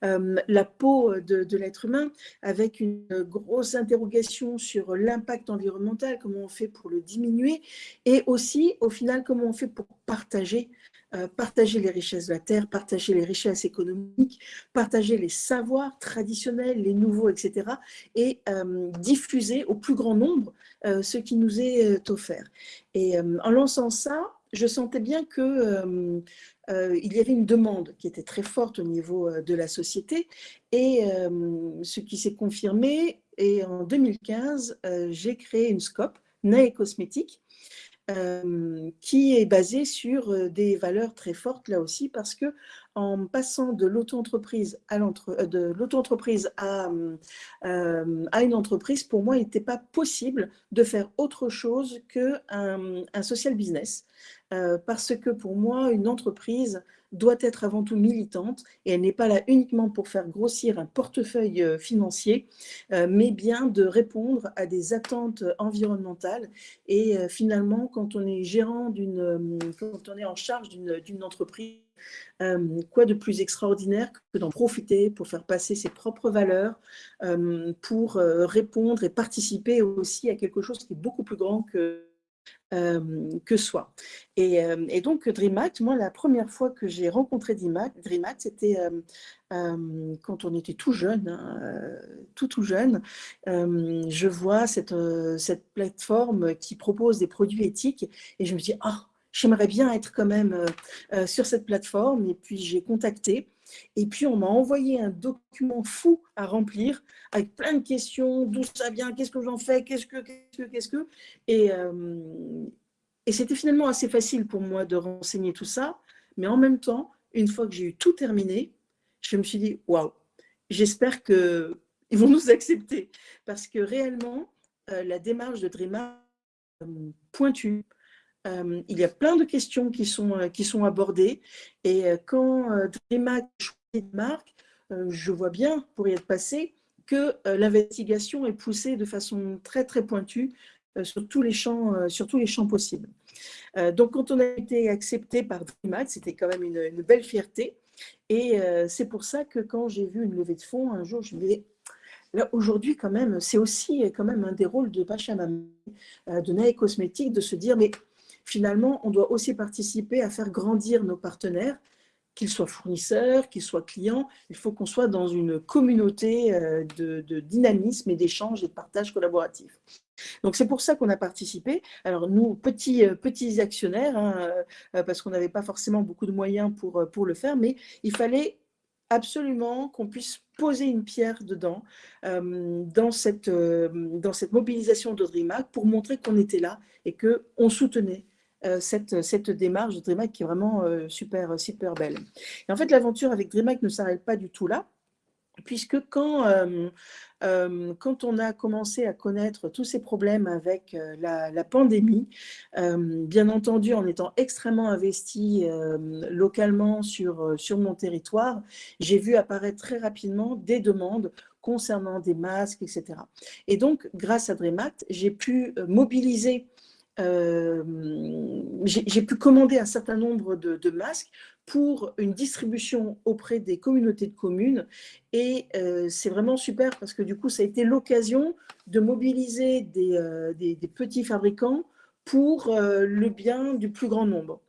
la peau de, l'être humain avec une grosse interrogation sur l'impact environnemental, comment on fait pour le diminuer et aussi au final, comment on fait pour partager euh, partager les richesses de la terre, partager les richesses économiques, partager les savoirs traditionnels, les nouveaux, etc. et euh, diffuser au plus grand nombre euh, ce qui nous est offert. Et en lançant ça, je sentais bien que y avait une demande qui était très forte au niveau de la société et ce qui s'est confirmé. Et en 2015, j'ai créé une scope, Nae Cosmétique, qui est basé sur des valeurs très fortes là aussi, parce que en passant de l'auto-entreprise à, de l'auto-entreprise à, à, une entreprise, pour moi, il n'était pas possible de faire autre chose qu'un un social business. Parce que pour moi, une entreprise, doit être avant tout militante et elle n'est pas là uniquement pour faire grossir un portefeuille euh, financier, euh, mais bien de répondre à des attentes environnementales. Et euh, finalement, quand on est gérant d'une, quand on est en charge d'une entreprise, quoi de plus extraordinaire que d'en profiter pour faire passer ses propres valeurs, pour répondre et participer aussi à quelque chose qui est beaucoup plus grand que que soi. Et, et, donc, DreamAct, moi, la première fois que j'ai rencontré DreamAct, c'était quand on était tout jeune, hein, tout tout jeune. je vois cette, cette plateforme qui propose des produits éthiques et je me dis, ah, j'aimerais bien être quand même sur cette plateforme. Et puis, j'ai contacté et puis, on m'a envoyé un document fou à remplir avec plein de questions, d'où ça vient, qu'est-ce que j'en fais, qu'est-ce que, qu'est-ce que, qu'est-ce que? Et, euh, c'était finalement assez facile pour moi de renseigner tout ça. Mais en même temps, une fois que j'ai eu tout terminé, je me suis dit, waouh, j'espère qu'ils vont nous accepter. Parce que réellement, euh, la démarche de Drema euh, pointue, euh, il y a plein de questions qui sont, euh, qui sont abordées. Et euh, quand DreamHack choisit je vois bien, pour y être passé, que l'investigation est poussée de façon très, très pointue sur tous les champs, sur tous les champs possibles. donc, quand on a été accepté par DreamHack, c'était quand même une, belle fierté. Et c'est pour ça que quand j'ai vu une levée de fonds, un jour, je me disais, Là, aujourd'hui, quand même, c'est aussi quand même un des rôles de Pachamama, de Nae Cosmétique, de se dire, mais finalement, on doit aussi participer à faire grandir nos partenaires, qu'ils soient fournisseurs, qu'ils soient clients. Il faut qu'on soit dans une communauté euh, de, dynamisme et d'échange et de partage collaboratif. Donc c'est pour ça qu'on a participé. Alors nous, petits, euh, actionnaires, hein, euh, parce qu'on n'avait pas forcément beaucoup de moyens pour, le faire, mais il fallait absolument qu'on puisse poser une pierre dedans, dans, cette, dans cette mobilisation de DreamHack pour montrer qu'on était là et qu'on soutenait cette, cette, démarche de DreamHack qui est vraiment euh, super, super belle. Et en fait, l'aventure avec DreamHack ne s'arrête pas du tout là, puisque quand, euh, quand on a commencé à connaître tous ces problèmes avec la, pandémie, bien entendu en étant extrêmement investi localement sur, sur mon territoire, j'ai vu apparaître très rapidement des demandes concernant des masques, etc. Et donc, grâce à DreamHack, j'ai pu mobiliser euh, j'ai pu commander un certain nombre de, masques pour une distribution auprès des communautés de communes. Et euh, c'est vraiment super parce que du coup, ça a été l'occasion de mobiliser des, euh, petits fabricants pour le bien du plus grand nombre.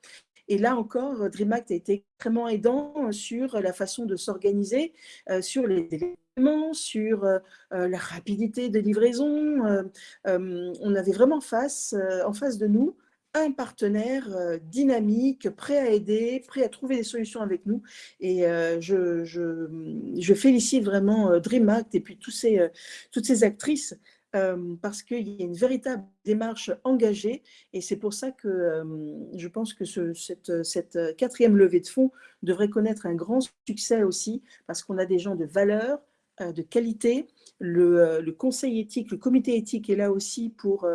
Et là encore, DreamAct a été extrêmement aidant sur la façon de s'organiser, sur les éléments, sur la rapidité de livraison. on avait vraiment face, en face de nous un partenaire dynamique, prêt à aider, prêt à trouver des solutions avec nous. Et je, félicite vraiment DreamAct et puis ces, toutes ces actrices parce qu'il y a une véritable démarche engagée et c'est pour ça que je pense que ce, cette, quatrième levée de fonds devrait connaître un grand succès aussi parce qu'on a des gens de valeur, de qualité. Le, le, conseil éthique, le comité éthique est là aussi pour,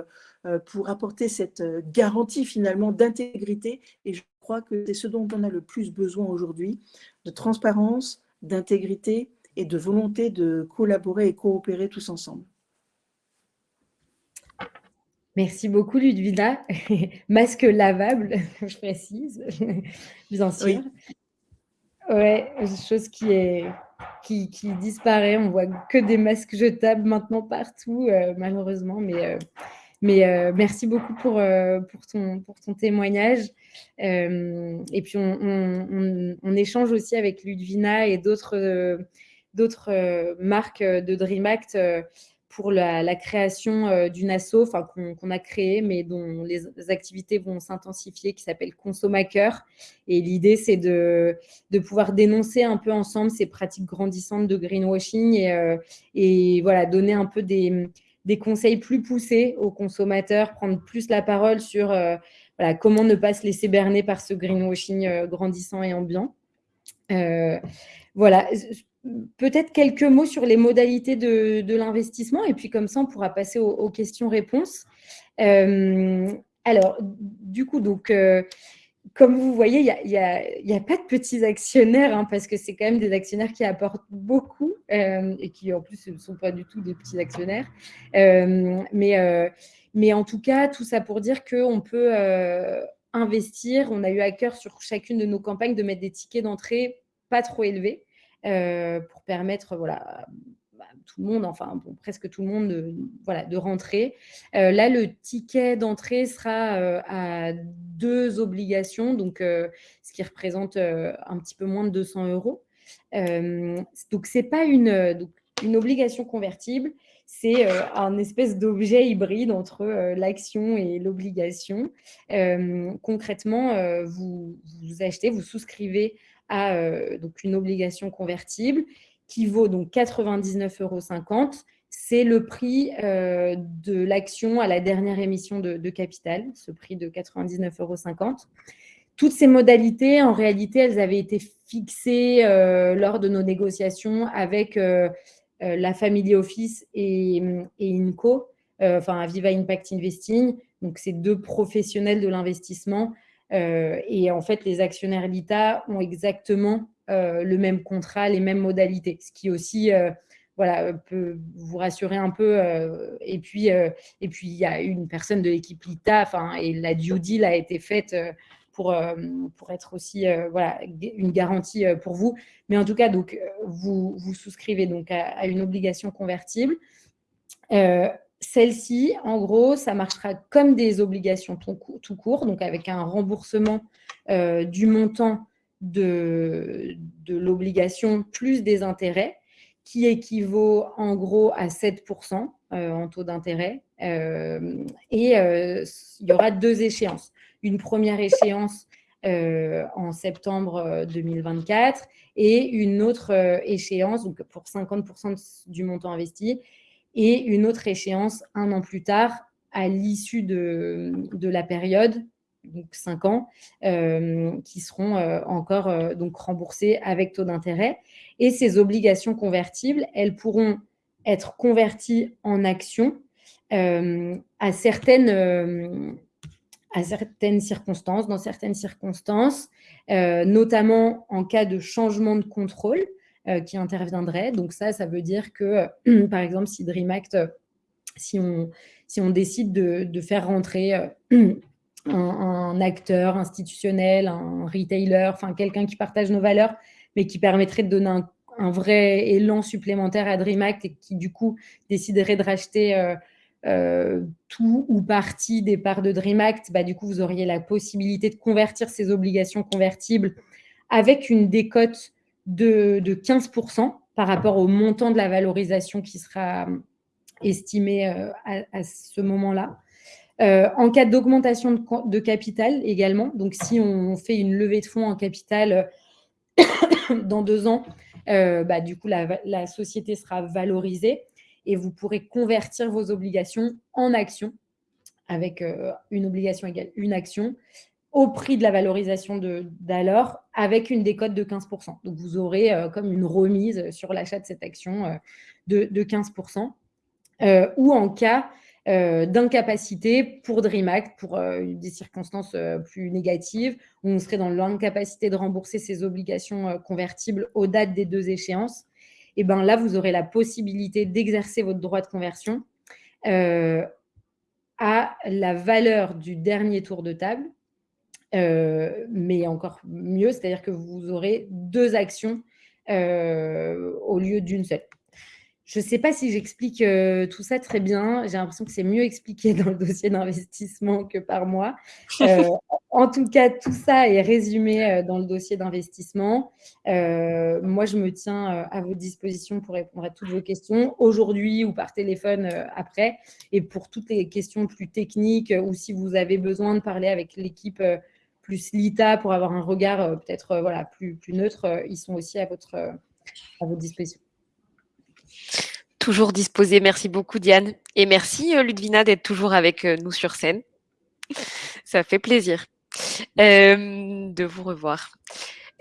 pour apporter cette garantie finalement d'intégrité et je crois que c'est ce dont on a le plus besoin aujourd'hui, de transparence, d'intégrité et de volonté de collaborer et coopérer tous ensemble. Merci beaucoup, Ludwina. Masque lavable, je précise, bien sûr. Oui. Ouais, chose qui est qui, disparaît. On voit que des masques jetables maintenant partout, euh, malheureusement. Mais, euh, mais euh, merci beaucoup pour, pour, ton, pour ton témoignage. et puis, on, on, échange aussi avec Ludwina et d'autres d'autres marques de DreamAct pour la, création euh, d'une asso qu'on a créée, mais dont les, activités vont s'intensifier, qui s'appelle Consommateur. Et l'idée, c'est de, pouvoir dénoncer un peu ensemble ces pratiques grandissantes de greenwashing et, euh, voilà, donner un peu des, des, conseils plus poussés aux consommateurs, prendre plus la parole sur euh, voilà, comment ne pas se laisser berner par ce greenwashing grandissant et ambiant. voilà, peut-être quelques mots sur les modalités de, l'investissement et puis comme ça, on pourra passer aux, questions-réponses. alors, du coup, donc comme vous voyez, il n'y a, pas de petits actionnaires, hein, parce que c'est quand même des actionnaires qui apportent beaucoup euh, et qui, en plus, ne sont pas du tout des petits actionnaires. Euh, euh, mais en tout cas, tout ça pour dire qu'on peut investir. On a eu à cœur sur chacune de nos campagnes de mettre des tickets d'entrée pas trop élevés pour permettre voilà, tout le monde, enfin presque tout le monde, de, voilà, de rentrer. Euh, là, le ticket d'entrée sera euh, à deux obligations, donc euh, ce qui représente un petit peu moins de 200 euros. donc, ce n'est pas une, une obligation convertible, c'est un espèce d'objet hybride entre l'action et l'obligation. concrètement, vous, achetez, vous souscrivez à donc une obligation convertible qui vaut donc 99,50 euros. C'est le prix euh, de l'action à la dernière émission de, capital, ce prix de 99,50 euros. Toutes ces modalités, en réalité, elles avaient été fixées euh, lors de nos négociations avec euh, la Family Office et, et INCO, enfin Aviva Impact Investing. Donc, ces deux professionnels de l'investissement. Et en fait, les actionnaires l'ITA ont exactement euh, le même contrat, les mêmes modalités, ce qui aussi euh, voilà, peut vous rassurer un peu. Euh, et puis, et puis il y a une personne de l'équipe LITA, et la due deal a été faite pour, pour être aussi voilà, une garantie pour vous. Mais en tout cas, donc, vous, vous souscrivez donc à, une obligation convertible. Celle-ci, en gros, ça marchera comme des obligations tout court, donc avec un remboursement du montant de, l'obligation plus des intérêts, qui équivaut en gros à 7% euh, en taux d'intérêt. Euh, et euh, il y aura deux échéances. Une première échéance en septembre 2024 et une autre échéance donc pour 50% du montant investi et une autre échéance un an plus tard à l'issue de, de, la période donc 5 ans, euh, qui seront euh, encore euh, donc avec taux d'intérêt. Et ces obligations convertibles, elles pourront être converties en actions à, certaines, à certaines circonstances, dans certaines circonstances, notamment en cas de changement de contrôle qui interviendrait. Donc ça, ça veut dire que, par exemple, si DreamAct, si on, si on décide de, faire rentrer un, acteur institutionnel, un retailer, enfin quelqu'un qui partage nos valeurs, mais qui permettrait de donner un, vrai élan supplémentaire à DreamAct et qui du coup déciderait de racheter euh, euh, tout ou partie des parts de DreamAct, bah, du coup vous auriez la possibilité de convertir ces obligations convertibles avec une décote de, 15% par rapport au montant de la valorisation qui sera estimé euh, à, ce moment-là. Euh, en cas d'augmentation de, capital également, donc si on fait une levée de fonds en capital euh, dans deux ans, euh, bah, du coup, la, société sera valorisée et vous pourrez convertir vos obligations en actions avec une obligation égale une action au prix de la valorisation d'alors avec une décote de 15%. Donc, vous aurez comme une remise sur l'achat de cette action de, de 15%. ou en cas euh, d'incapacité pour DreamAct, pour euh, des circonstances euh, plus négatives, où on serait dans l'incapacité de rembourser ses obligations convertibles aux dates des deux échéances. Et bien là, vous aurez la possibilité d'exercer votre droit de conversion à la valeur du dernier tour de table, mais encore mieux, c'est-à-dire que vous aurez deux actions au lieu d'une seule. Je ne sais pas si j'explique euh, tout ça très bien. J'ai l'impression que c'est mieux expliqué dans le dossier d'investissement que par moi. Euh, en tout cas, tout ça est résumé euh, dans le dossier d'investissement. moi, je me tiens à vos dispositions pour répondre à toutes vos questions aujourd'hui ou par téléphone après. Et pour toutes les questions plus techniques ou si vous avez besoin de parler avec l'équipe plus LITA pour avoir un regard peut-être voilà, plus, plus neutre, ils sont aussi à votre, à votre disposition. Toujours disposé. Merci beaucoup, Diane. Et merci, euh, Ludvina, d'être toujours avec euh, nous sur scène. Ça fait plaisir euh, de vous revoir.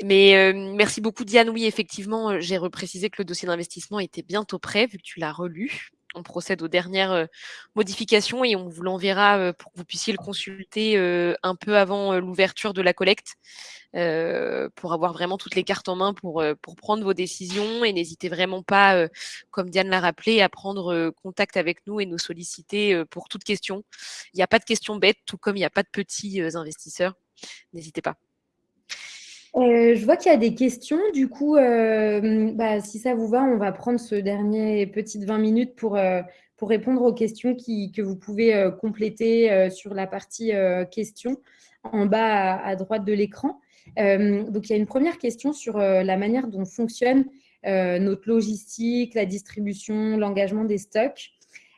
Mais merci beaucoup Diane. Oui, effectivement, j'ai reprécisé que le dossier d'investissement était bientôt prêt vu que tu l'as relu. On procède aux dernières modifications et on vous l'enverra pour que vous puissiez le consulter un peu avant l'ouverture de la collecte pour avoir vraiment toutes les cartes en main pour, prendre vos décisions. Et n'hésitez vraiment pas, comme Diane l'a rappelé, à prendre contact avec nous et nous solliciter pour toute question. Il n'y a pas de questions bêtes, tout comme il n'y a pas de petits investisseurs. N'hésitez pas. Euh, je vois qu'il y a des questions. Du coup, euh, bah, si ça vous va, on va prendre ce dernier petite 20 minutes pour, euh, pour répondre aux questions que vous pouvez compléter sur la partie questions en bas à, droite de l'écran. donc, il y a une première question sur la manière dont fonctionne notre logistique, la distribution, l'engagement des stocks.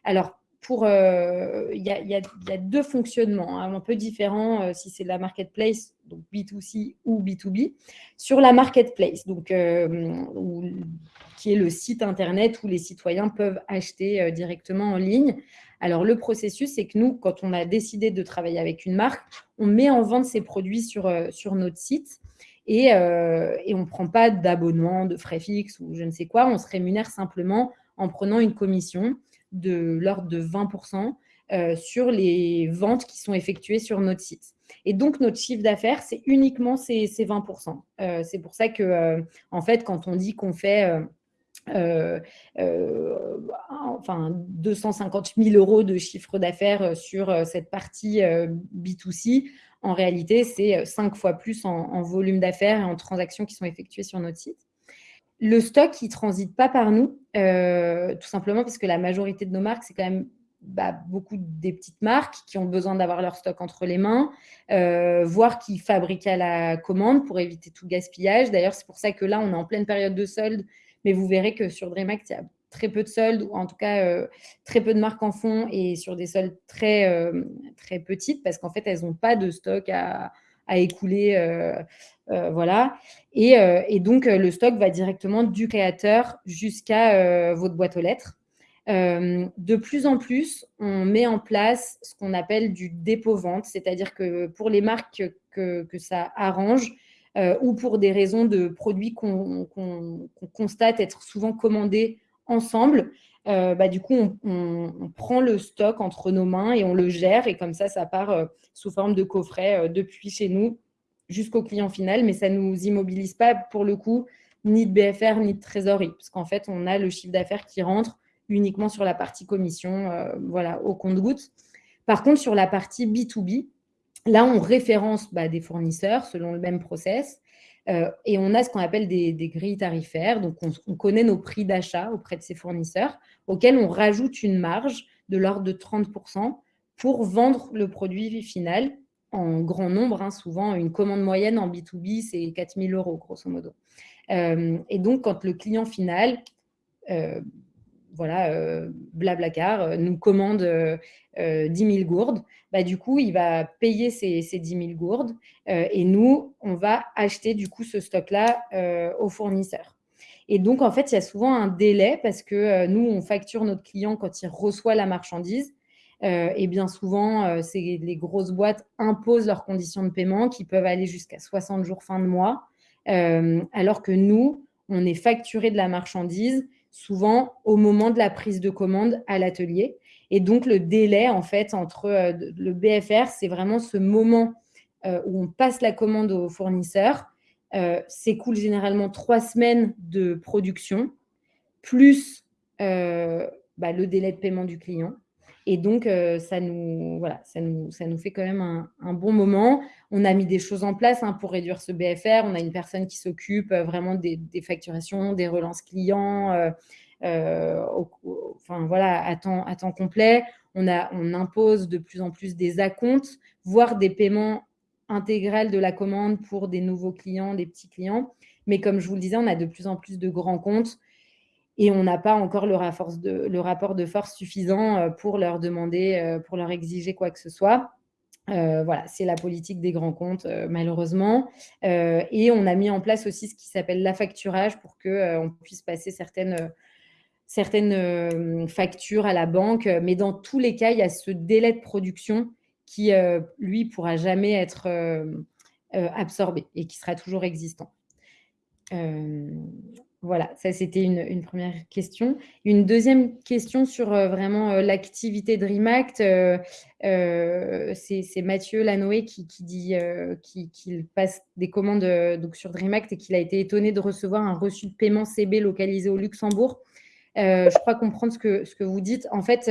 Alors, euh, il y, a, deux fonctionnements hein, un peu différents euh, si c'est la marketplace, donc B2C ou B2B. Sur la marketplace, donc, euh, qui est le site internet où les citoyens peuvent acheter directement en ligne. Alors, le processus, c'est que nous, quand on a décidé de travailler avec une marque, on met en vente ces produits sur, sur notre site et, et on ne prend pas d'abonnement, de frais fixes ou je ne sais quoi. On se rémunère simplement en prenant une commission de l'ordre de 20% euh, sur les ventes qui sont effectuées sur notre site. Et donc, notre chiffre d'affaires, c'est uniquement ces, 20%. Euh, c'est pour ça que, euh, en fait, quand on dit qu'on fait enfin, 250 000 euros de chiffre d'affaires sur cette partie B2C, en réalité, c'est cinq fois plus en, en volume d'affaires et en transactions qui sont effectuées sur notre site. Le stock, il ne transite pas par nous, euh, tout simplement parce que la majorité de nos marques, c'est quand même bah, beaucoup des petites marques qui ont besoin d'avoir leur stock entre les mains, euh, voire qui fabriquent à la commande pour éviter tout gaspillage. D'ailleurs, c'est pour ça que là, on est en pleine période de soldes, mais vous verrez que sur DreamAct, il y a très peu de soldes, ou en tout cas euh, très peu de marques en font, et sur des soldes très, très petites, parce qu'en fait, elles n'ont pas de stock à, à écouler. Euh, euh, voilà. Et, euh, donc, le stock va directement du créateur jusqu'à votre boîte aux lettres. de plus en plus, on met en place ce qu'on appelle du dépôt-vente, c'est-à-dire que pour les marques que, que ça arrange, ou pour des raisons de produits qu'on constate être souvent commandés ensemble, bah, du coup, on, prend le stock entre nos mains et on le gère. Et comme ça, ça part sous forme de coffret euh, depuis chez nous jusqu'au client final, mais ça ne nous immobilise pas pour le coup ni de BFR ni de trésorerie, parce qu'en fait, on a le chiffre d'affaires qui rentre uniquement sur la partie commission, euh, voilà, au compte-goutte. Par contre, sur la partie B2B, là, on référence bah, des fournisseurs selon le même process, euh, et on a ce qu'on appelle des, grilles tarifaires. Donc, on, on connaît nos prix d'achat auprès de ces fournisseurs, auxquels on rajoute une marge de l'ordre de 30% pour vendre le produit final en grand nombre. Hein. souvent, une commande moyenne en B2B, c'est 4 000 euros, grosso modo. Euh, et donc, quand le client final, euh, voilà, euh, Blablacar, nous commande 10 000 gourdes, bah, du coup, il va payer ces, ces 10 000 gourdes et nous, on va acheter du coup ce stock-là au fournisseur. Et donc, en fait, il y a souvent un délai parce que nous, on facture notre client quand il reçoit la marchandise euh, et bien souvent, euh, les grosses boîtes imposent leurs conditions de paiement qui peuvent aller jusqu'à 60 jours fin de mois, euh, alors que nous, on est facturé de la marchandise souvent au moment de la prise de commande à l'atelier. Et donc, le délai, en fait, entre le BFR, c'est vraiment ce moment où on passe la commande au fournisseur. S'écoule généralement trois semaines de production, plus bah, le délai de paiement du client. Et donc, euh, ça, nous, voilà, ça, nous, fait quand même un, bon moment. On a mis des choses en place hein, pour réduire ce BFR. On a une personne qui s'occupe euh, vraiment des, facturations, des relances clients, euh, voilà, à, temps, complet. On, a, on impose de plus en plus des acomptes, voire des paiements intégrales de la commande pour des nouveaux clients, des petits clients. Mais comme je vous le disais, on a de plus en plus de grands comptes et on n'a pas encore le, rapport de force suffisant euh, pour leur demander, euh, pour leur exiger quoi que ce soit. Euh, voilà, c'est la politique des grands comptes, malheureusement. et on a mis en place aussi ce qui s'appelle l'affacturage pour qu'on puisse passer certaines, certaines factures à la banque. Mais dans tous les cas, il y a ce délai de production qui, lui, pourra jamais être absorbé et qui sera toujours existant. Voilà, ça c'était une, première question. Une deuxième question sur vraiment l'activité DreamAct. c'est Mathieu Lanoé qui, dit qu'il passe des commandes donc sur DreamAct et qu'il a été étonné de recevoir un reçu de paiement CB localisé au Luxembourg. je crois comprendre ce que, ce que vous dites. En fait,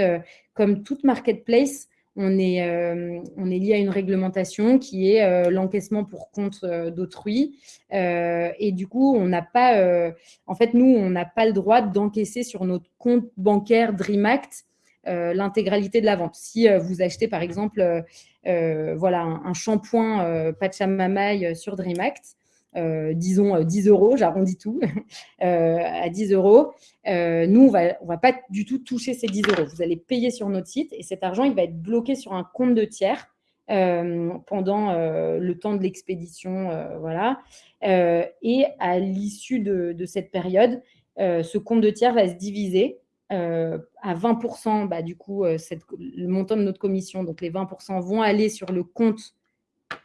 comme toute marketplace, on est, euh, on est lié à une réglementation qui est euh, l'encaissement pour compte euh, d'autrui. et du coup, on n'a pas, en fait, nous, on n'a pas le droit d'encaisser sur notre compte bancaire DreamAct l'intégralité de la vente. Si vous achetez, par exemple, voilà, un, un shampoing Pachamamaï sur DreamAct, disons 10 euh, euros, j'arrondis tout, euh, à 10 euros, nous, on va, on va pas du tout toucher ces 10 euros. Vous allez payer sur notre site et cet argent, il va être bloqué sur un compte de tiers pendant le temps de l'expédition. voilà. et à l'issue de, cette période, ce compte de tiers va se diviser à 20%, bah, du coup, le montant de notre commission, donc les 20% vont aller sur le compte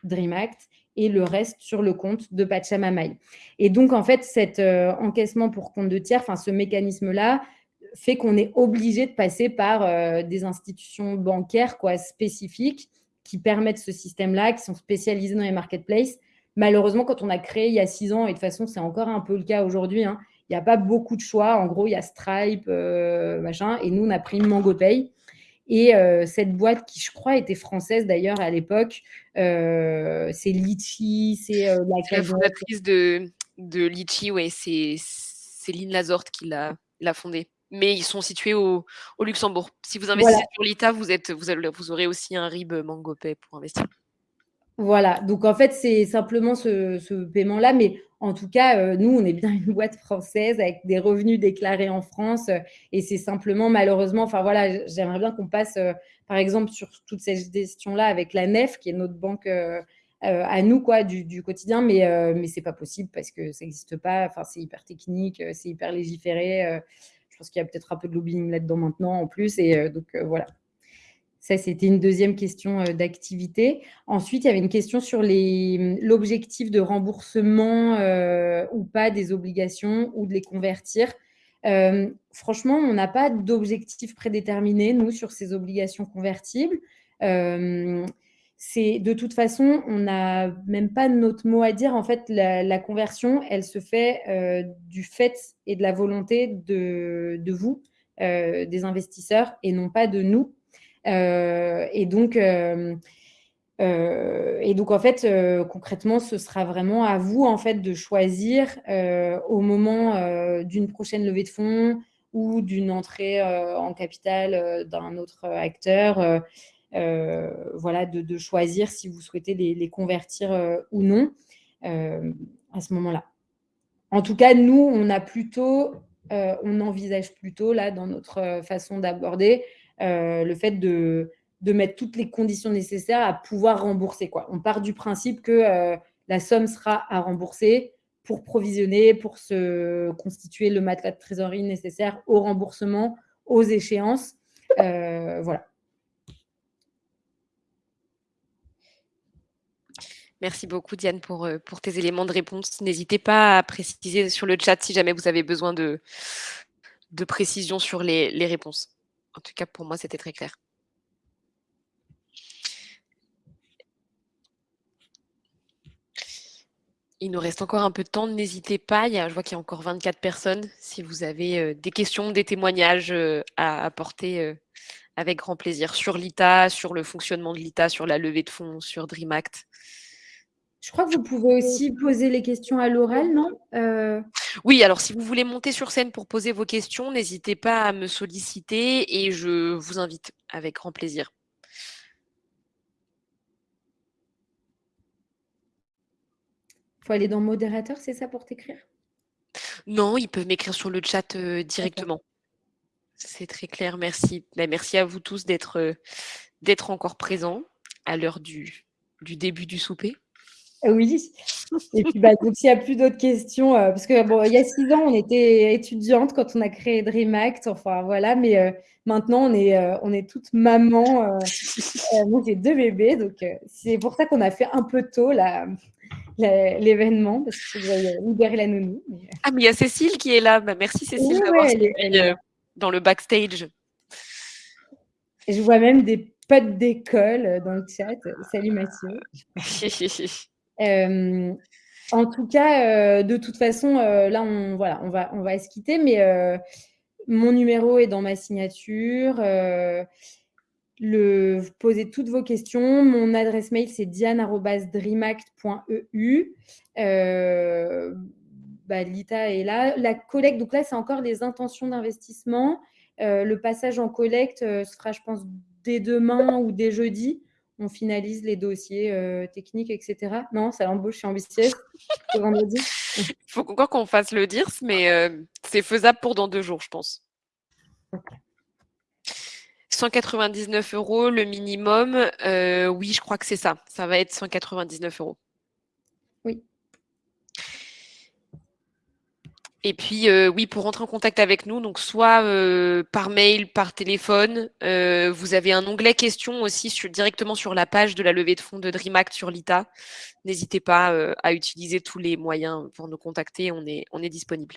DreamAct et le reste sur le compte de Pachamamaï. Et donc, en fait, cet euh, encaissement pour compte de tiers, enfin, ce mécanisme-là, fait qu'on est obligé de passer par euh, des institutions bancaires quoi, spécifiques qui permettent ce système-là, qui sont spécialisées dans les marketplaces. Malheureusement, quand on a créé il y a six ans, et de toute façon, c'est encore un peu le cas aujourd'hui, hein, il n'y a pas beaucoup de choix. En gros, il y a Stripe, euh, machin, et nous, on a pris MangoPay. Et euh, cette boîte, qui je crois était française d'ailleurs à l'époque, euh, c'est Litchi, c'est euh, la, fondatrice de, de Litchi, ouais, c'est Céline Lazorte qui l'a fondée. Mais ils sont situés au, au Luxembourg. Si vous investissez sur l'ITA, vous, êtes, vous, vous aurez aussi un RIB MangoPay pour investir. Voilà, donc en fait, c'est simplement ce, paiement-là, mais en tout cas, euh, nous, on est bien une boîte française avec des revenus déclarés en France, euh, et c'est simplement malheureusement, enfin voilà, j'aimerais bien qu'on passe, euh, par exemple, sur toute cette gestion-là avec la NEF, qui est notre banque à nous, quoi, du, quotidien, mais, mais c'est pas possible parce que ça n'existe pas, enfin, c'est hyper technique, c'est hyper légiféré, je pense qu'il y a peut-être un peu de lobbying là-dedans maintenant en plus, et donc voilà. Ça, c'était une deuxième question euh, d'activité. Ensuite, il y avait une question sur l'objectif de remboursement euh, ou pas des obligations ou de les convertir. Euh, franchement, on n'a pas d'objectif prédéterminé, nous, sur ces obligations convertibles. de toute façon, on n'a même pas notre mot à dire. En fait, la, conversion, elle se fait du fait et de la volonté de vous, des investisseurs, et non pas de nous. Euh, et donc, euh, euh, et donc, en fait, concrètement, ce sera vraiment à vous, en fait, de choisir au moment d'une prochaine levée de fonds ou d'une entrée en capital d'un autre acteur, voilà, de, choisir si vous souhaitez les, convertir ou non à ce moment-là. En tout cas, nous, on a plutôt, on envisage plutôt, là, dans notre façon d'aborder, euh, le fait de, mettre toutes les conditions nécessaires à pouvoir rembourser. Quoi. On part du principe que euh, la somme sera à rembourser pour provisionner, pour se constituer le matelas de trésorerie nécessaire au remboursement, aux échéances. Euh, voilà. Merci beaucoup, Diane, pour, pour tes éléments de réponse. N'hésitez pas à préciser sur le chat si jamais vous avez besoin de, de précision sur les réponses. En tout cas, pour moi, c'était très clair. Il nous reste encore un peu de temps, n'hésitez pas. Je vois qu'il y a encore 24 personnes. Si vous avez euh, des questions, des témoignages euh, à apporter, euh, avec grand plaisir. Sur l'ITA, sur le fonctionnement de l'ITA, sur la levée de fonds, sur DreamAct. Je crois que vous pouvez aussi poser les questions à l'oral, non? Oui, alors si vous voulez monter sur scène pour poser vos questions, n'hésitez pas à me solliciter et je vous invite avec grand plaisir. Il faut aller dans modérateur, c'est ça pour t'écrire? Non, ils peuvent m'écrire sur le chat directement. C'est très clair, merci. Ben, merci à vous tous d'être encore présents à l'heure du, du début du souper. Oui. Et puis, bah, s'il n'y a plus d'autres questions, euh, parce que bon, il y a six ans, on était étudiante quand on a créé DreamAct, enfin voilà, mais euh, maintenant, on est, euh, on est toutes mamans. moi, j'ai deux bébés, donc c'est pour ça qu'on a fait un peu tôt l'événement parce que je libérer la nounou. Ah, mais il y a Cécile qui est là. Bah, merci Cécile d'avoir euh, dans le backstage. je vois même des potes d'école dans le chat. Salut Mathieu. euh, en tout cas, de toute façon, là, on, voilà, on, va, on va se quitter, mais mon numéro est dans ma signature le, poser toutes vos questions. Mon adresse mail, c'est diane.dreamact.eu. Euh, bah, Lita est là. La collecte, donc là, c'est encore les intentions d'investissement. Euh, le passage en collecte euh, se fera, je pense, dès demain ou dès jeudi. On finalise les dossiers techniques, etc. Non, ça l'embauche, je suis ambitieuse. vendredi. Il faut encore qu'on fasse le DIRS, mais c'est faisable pour dans deux jours, je pense. 199 euros le minimum. Euh, oui, je crois que c'est ça. Ça va être 199 euros. Oui. Et puis, euh, oui, pour rentrer en contact avec nous, donc soit euh, par mail, par téléphone, vous avez un onglet questions aussi directement sur la page de la levée de fonds de DreamAct sur l'ITA. N'hésitez pas à utiliser tous les moyens pour nous contacter, on est, on est disponible.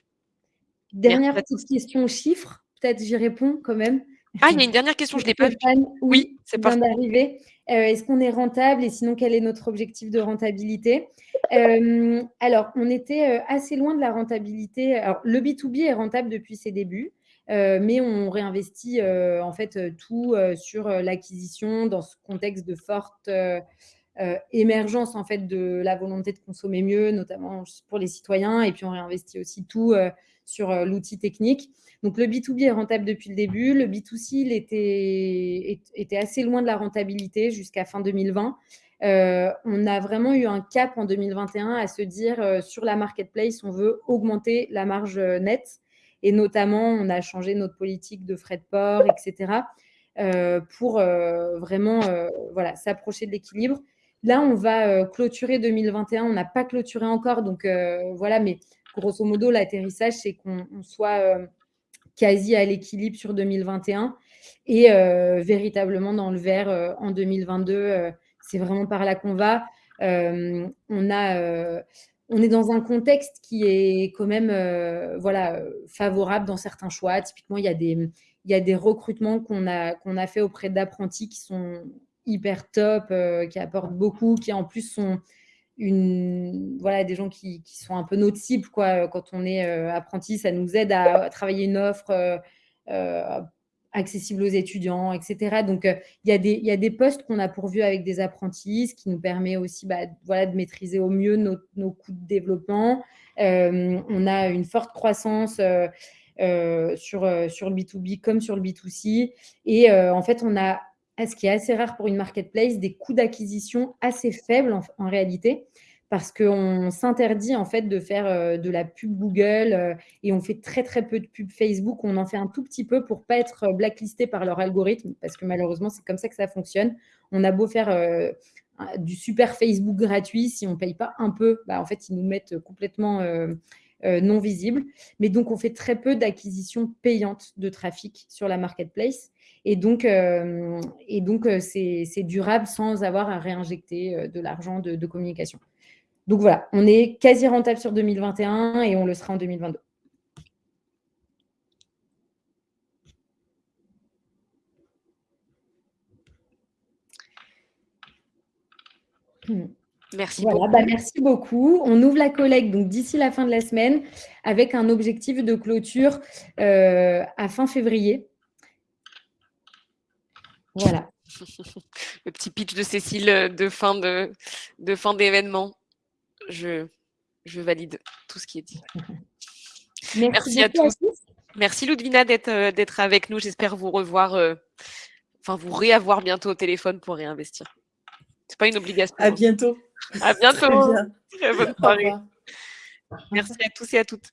Dernière petite question chiffre, peut-être j'y réponds quand même. Ah, il y a une dernière question, je ne l'ai pas vue. Oui, c'est pas d'arriver. Euh, est-ce qu'on est rentable et sinon quel est notre objectif de rentabilité? Euh, Alors, on était euh, assez loin de la rentabilité. Alors, le B2B est rentable depuis ses débuts, mais on réinvestit en fait tout sur l'acquisition dans ce contexte de forte émergence en fait de la volonté de consommer mieux, notamment pour les citoyens, et puis on réinvestit aussi tout sur l'outil technique. Donc le B2B est rentable depuis le début. Le B2C, il était, était assez loin de la rentabilité jusqu'à fin 2020. Euh, on a vraiment eu un cap en 2021 à se dire euh, sur la marketplace, on veut augmenter la marge nette. Et notamment, on a changé notre politique de frais de port, etc. Euh, pour vraiment voilà, s'approcher de l'équilibre. Là, on va clôturer 2021. On n'a pas clôturé encore, donc voilà, mais grosso modo, l'atterrissage, c'est qu'on soit quasi à l'équilibre sur 2021 et euh, véritablement dans le vert euh, en 2022. Euh, c'est vraiment par là qu'on va. on, a, on est dans un contexte qui est quand même voilà, favorable dans certains choix. Typiquement, il y a des, il y a des recrutements qu'on a, qu'on a fait auprès d'apprentis qui sont hyper top, qui apportent beaucoup, qui en plus sont une, voilà, des gens qui, qui, sont un peu notre cible. Quoi. Quand on est euh, apprenti, ça nous aide à, travailler une offre euh, euh, accessible aux étudiants, etc. Donc, il y, a des, y a des postes qu'on a pourvus avec des apprentis, ce qui nous permet aussi bah, voilà, de maîtriser au mieux nos, nos coûts de développement. on a une forte croissance. sur, sur le B2B comme sur le B2C. Et en fait, on a ce qui est assez rare pour une marketplace, des coûts d'acquisition assez faibles en, réalité, parce qu'on s'interdit en fait de faire euh, de la pub Google euh, et on fait très très peu de pub Facebook. On en fait un tout petit peu pour pas être euh, blacklisté par leur algorithme, parce que malheureusement c'est comme ça que ça fonctionne. On a beau faire du super Facebook gratuit, si on paye pas un peu, bah, en fait ils nous mettent complètement non visible. Mais donc on fait très peu d'acquisition payante de trafic sur la marketplace. Et donc, euh, euh, c'est durable sans avoir à réinjecter euh, de l'argent de, communication. Donc voilà, on est quasi rentable sur 2021 et on le sera en 2022. Hmm. Merci beaucoup. Bah, merci beaucoup. On ouvre la collecte donc d'ici la fin de la semaine avec un objectif de clôture à fin février. Voilà. Le petit pitch de Cécile euh, de fin de, de fin d'événement. Je, je valide tout ce qui est dit. Merci, à tous. Merci Ludvina d'être euh, d'être avec nous. J'espère vous revoir, euh, enfin vous réavoir bientôt au téléphone pour réinvestir. C'est pas une obligation. À bientôt. À bientôt. Très bonne soirée. Merci à tous et à toutes.